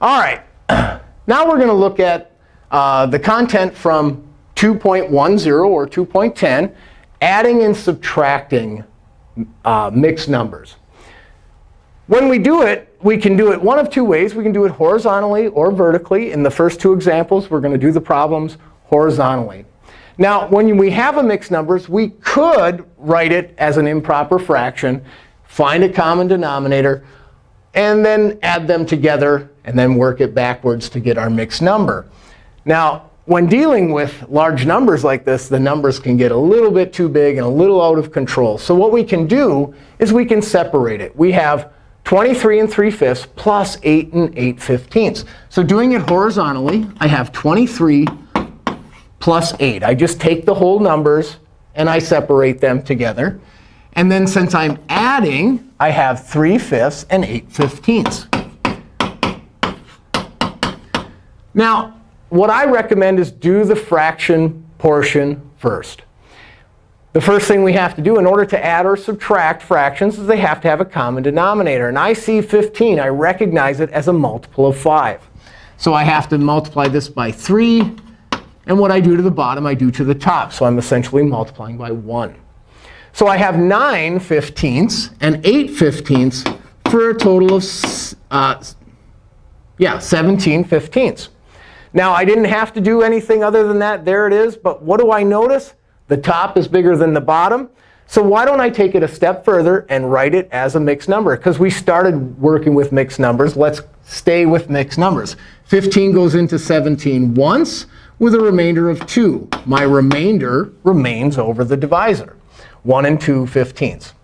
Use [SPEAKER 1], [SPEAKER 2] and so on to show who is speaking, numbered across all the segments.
[SPEAKER 1] All right. Now we're going to look at uh, the content from 2.10 or 2.10, adding and subtracting uh, mixed numbers. When we do it, we can do it one of two ways. We can do it horizontally or vertically. In the first two examples, we're going to do the problems horizontally. Now, when we have a mixed numbers, we could write it as an improper fraction, find a common denominator, and then add them together, and then work it backwards to get our mixed number. Now, when dealing with large numbers like this, the numbers can get a little bit too big and a little out of control. So what we can do is we can separate it. We have 23 and 3 fifths plus 8 and 8 fifteenths. So doing it horizontally, I have 23 plus 8. I just take the whole numbers and I separate them together. And then since I'm adding, I have 3 fifths and 8 fifteenths. Now, what I recommend is do the fraction portion first. The first thing we have to do in order to add or subtract fractions is they have to have a common denominator. And I see 15. I recognize it as a multiple of 5. So I have to multiply this by 3. And what I do to the bottom, I do to the top. So I'm essentially multiplying by 1. So I have 9 fifteenths and 8 fifteenths for a total of uh, yeah, 17 fifteenths. Now, I didn't have to do anything other than that. There it is. But what do I notice? The top is bigger than the bottom. So why don't I take it a step further and write it as a mixed number? Because we started working with mixed numbers. Let's stay with mixed numbers. 15 goes into 17 once with a remainder of 2. My remainder remains over the divisor, 1 and 2 fifteenths.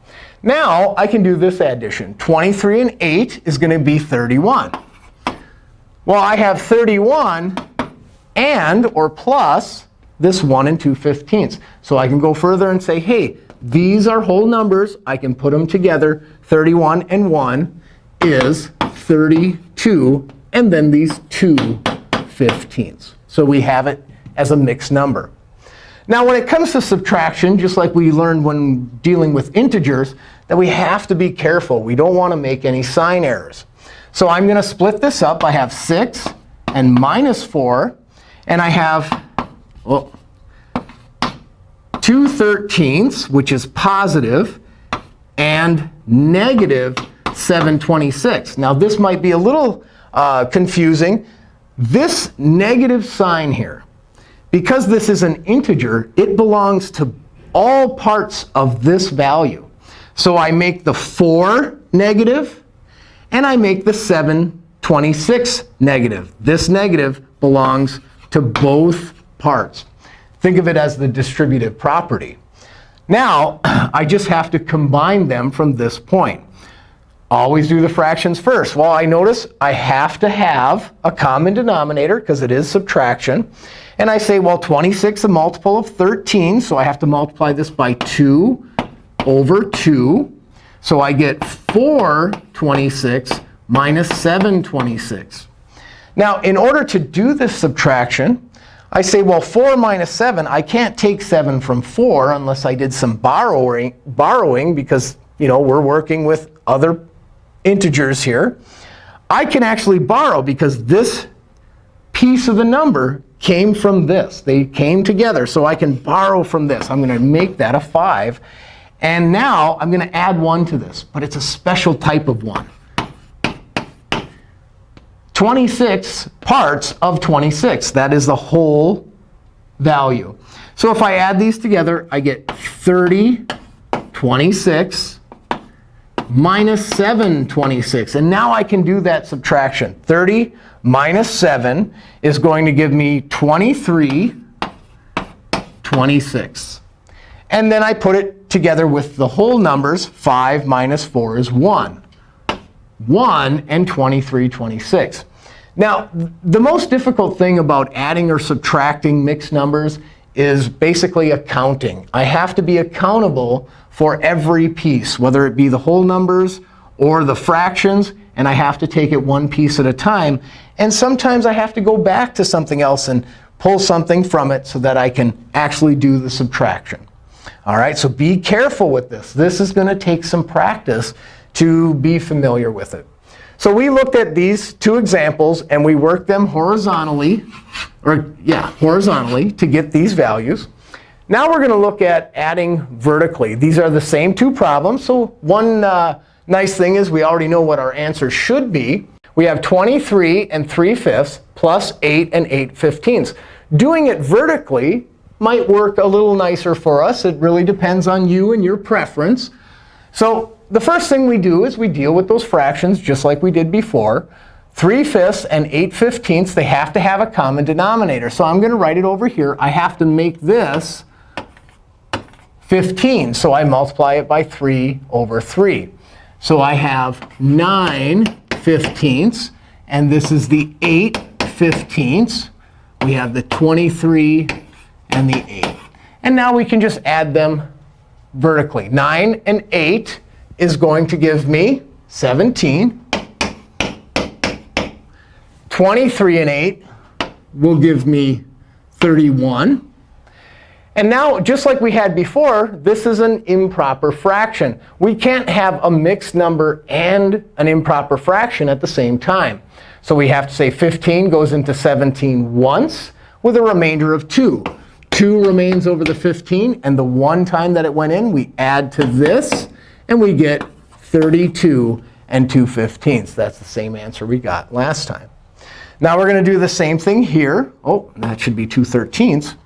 [SPEAKER 1] Now I can do this addition. 23 and 8 is going to be 31. Well, I have 31 and, or plus, this 1 and 2 fifteenths. So I can go further and say, hey, these are whole numbers. I can put them together. 31 and 1 is 32. And then these 2 fifteenths. So we have it as a mixed number. Now, when it comes to subtraction, just like we learned when dealing with integers, that we have to be careful. We don't want to make any sign errors. So I'm going to split this up. I have 6 and minus 4. And I have well, 2 thirteenths, which is positive, and negative 726. Now, this might be a little uh, confusing. This negative sign here, because this is an integer, it belongs to all parts of this value. So I make the 4 negative, and I make the 726 negative. This negative belongs to both parts. Think of it as the distributive property. Now, I just have to combine them from this point. Always do the fractions first. Well, I notice I have to have a common denominator, because it is subtraction. And I say, well, 26 is a multiple of 13. So I have to multiply this by 2 over 2. So I get 426 minus 726. Now, in order to do this subtraction, I say, well, 4 minus 7, I can't take 7 from 4 unless I did some borrowing, borrowing because you know, we're working with other integers here. I can actually borrow because this piece of the number came from this. They came together. So I can borrow from this. I'm going to make that a 5. And now I'm going to add 1 to this. But it's a special type of 1. 26 parts of 26. That is the whole value. So if I add these together, I get 30 26 minus 7 26. And now I can do that subtraction. 30 minus 7 is going to give me 23 26. And then I put it together with the whole numbers. 5 minus 4 is 1. 1 and 23 26. Now, the most difficult thing about adding or subtracting mixed numbers is basically accounting. I have to be accountable for every piece, whether it be the whole numbers or the fractions. And I have to take it one piece at a time. And sometimes I have to go back to something else and pull something from it so that I can actually do the subtraction. All right, so be careful with this. This is going to take some practice to be familiar with it. So we looked at these two examples, and we worked them horizontally, or yeah, horizontally to get these values. Now we're going to look at adding vertically. These are the same two problems. So one uh, nice thing is we already know what our answer should be. We have 23 and 3 fifths plus 8 and 8 fifteenths. Doing it vertically might work a little nicer for us. It really depends on you and your preference. So the first thing we do is we deal with those fractions just like we did before. 3 fifths and 8 fifteenths, they have to have a common denominator. So I'm going to write it over here. I have to make this 15. So I multiply it by 3 over 3. So I have 9 fifteenths. And this is the 8 fifteenths. We have the 23 and the 8. And now we can just add them vertically. 9 and 8 is going to give me 17. 23 and 8 will give me 31. And now, just like we had before, this is an improper fraction. We can't have a mixed number and an improper fraction at the same time. So we have to say 15 goes into 17 once with a remainder of 2. 2 remains over the 15. And the one time that it went in, we add to this. And we get 32 and 2 fifteenths. That's the same answer we got last time. Now we're going to do the same thing here. Oh, that should be 2 thirteenths.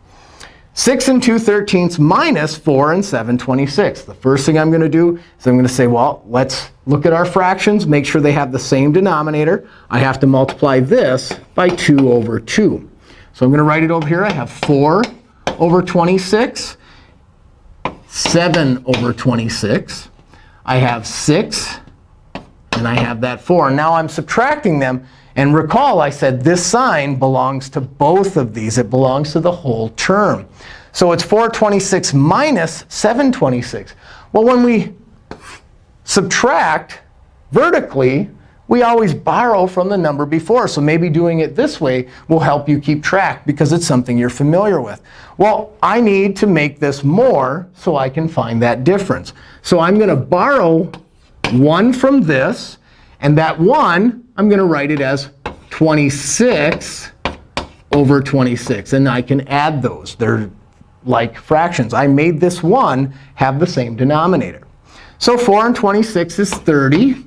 [SPEAKER 1] 6 and 2 thirteenths minus 4 and 7 26. The first thing I'm going to do is I'm going to say, well, let's look at our fractions, make sure they have the same denominator. I have to multiply this by 2 over 2. So I'm going to write it over here. I have 4 over 26, 7 over 26. I have 6, and I have that 4. Now I'm subtracting them. And recall, I said this sign belongs to both of these. It belongs to the whole term. So it's 426 minus 726. Well, when we subtract vertically, we always borrow from the number before. So maybe doing it this way will help you keep track because it's something you're familiar with. Well, I need to make this more so I can find that difference. So I'm going to borrow 1 from this. And that 1, I'm going to write it as 26 over 26. And I can add those. They're like fractions. I made this 1 have the same denominator. So 4 and 26 is 30.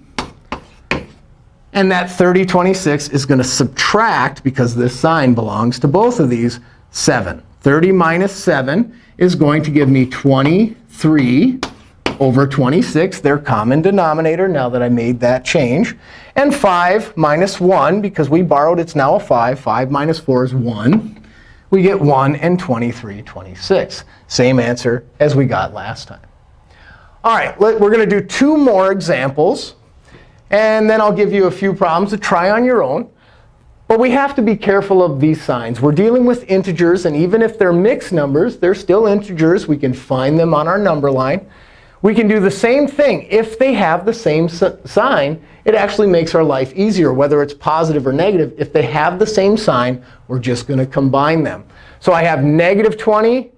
[SPEAKER 1] And that 30, 26 is going to subtract, because this sign belongs to both of these, 7. 30 minus 7 is going to give me 23 over 26, their common denominator, now that I made that change. And 5 minus 1, because we borrowed, it's now a 5. 5 minus 4 is 1. We get 1 and 23 26. Same answer as we got last time. All right, we're going to do two more examples. And then I'll give you a few problems to try on your own. But we have to be careful of these signs. We're dealing with integers. And even if they're mixed numbers, they're still integers. We can find them on our number line. We can do the same thing. If they have the same sign, it actually makes our life easier, whether it's positive or negative. If they have the same sign, we're just going to combine them. So I have negative 20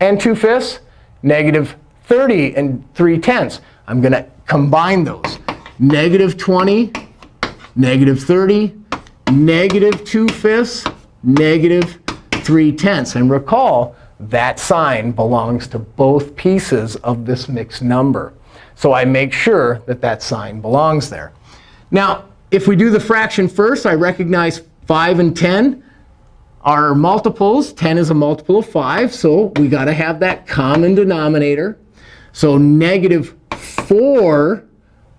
[SPEAKER 1] and 2 fifths, negative 30 and 3 tenths. I'm going to combine those. Negative 20, negative 30, negative 2 fifths, negative 3 tenths. And recall, that sign belongs to both pieces of this mixed number. So I make sure that that sign belongs there. Now, if we do the fraction first, I recognize 5 and 10 are multiples. 10 is a multiple of 5. So we got to have that common denominator. So negative 4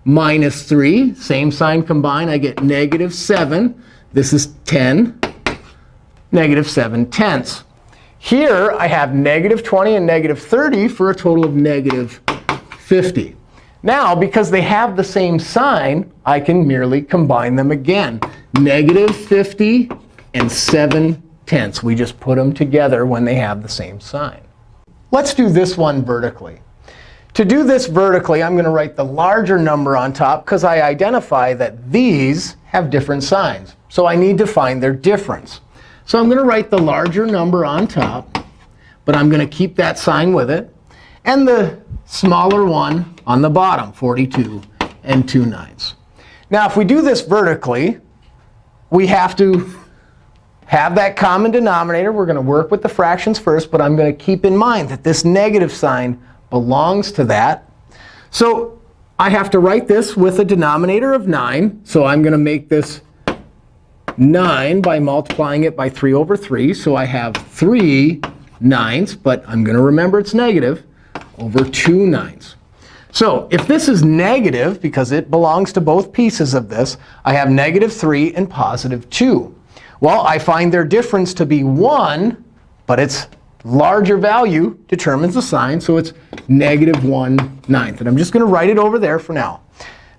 [SPEAKER 1] minus 3, same sign combined, I get negative 7. This is 10, negative 7 tenths. Here, I have negative 20 and negative 30 for a total of negative 50. Now, because they have the same sign, I can merely combine them again. Negative 50 and 7 tenths. We just put them together when they have the same sign. Let's do this one vertically. To do this vertically, I'm going to write the larger number on top because I identify that these have different signs. So I need to find their difference. So I'm going to write the larger number on top. But I'm going to keep that sign with it. And the smaller one on the bottom, 42 and 2 ninths. Now, if we do this vertically, we have to have that common denominator. We're going to work with the fractions first, but I'm going to keep in mind that this negative sign belongs to that. So I have to write this with a denominator of 9. So I'm going to make this 9 by multiplying it by 3 over 3. So I have 3 ninths, but I'm going to remember it's negative, over 2 ninths. So if this is negative, because it belongs to both pieces of this, I have negative 3 and positive 2. Well, I find their difference to be 1, but its larger value determines the sign. So it's negative 1 ninth. And I'm just going to write it over there for now.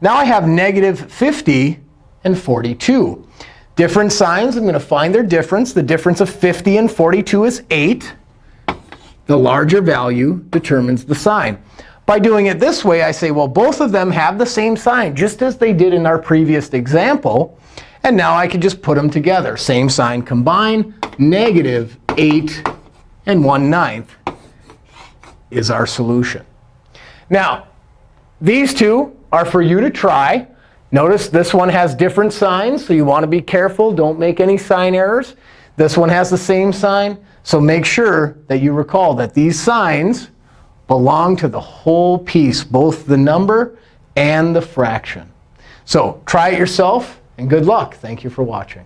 [SPEAKER 1] Now I have negative 50 and 42. Different signs, I'm going to find their difference. The difference of 50 and 42 is 8. The larger value determines the sign. By doing it this way, I say, well, both of them have the same sign, just as they did in our previous example. And now I can just put them together. Same sign combine, negative 8 and 1 ninth is our solution. Now, these two are for you to try. Notice this one has different signs, so you want to be careful. Don't make any sign errors. This one has the same sign. So make sure that you recall that these signs belong to the whole piece, both the number and the fraction. So try it yourself, and good luck. Thank you for watching.